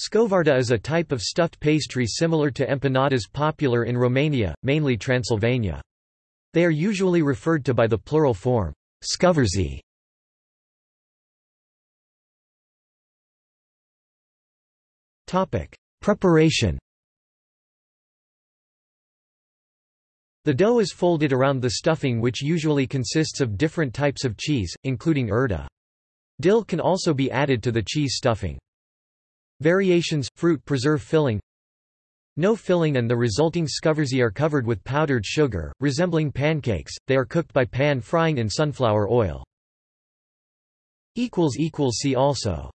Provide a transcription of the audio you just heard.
Scovarda is a type of stuffed pastry similar to empanadas popular in Romania, mainly Transylvania. They are usually referred to by the plural form, scovarzi. Preparation The dough is folded around the stuffing which usually consists of different types of cheese, including urda. Dill can also be added to the cheese stuffing. Variations – fruit preserve filling No filling and the resulting scovarzi are covered with powdered sugar, resembling pancakes, they are cooked by pan frying in sunflower oil. See also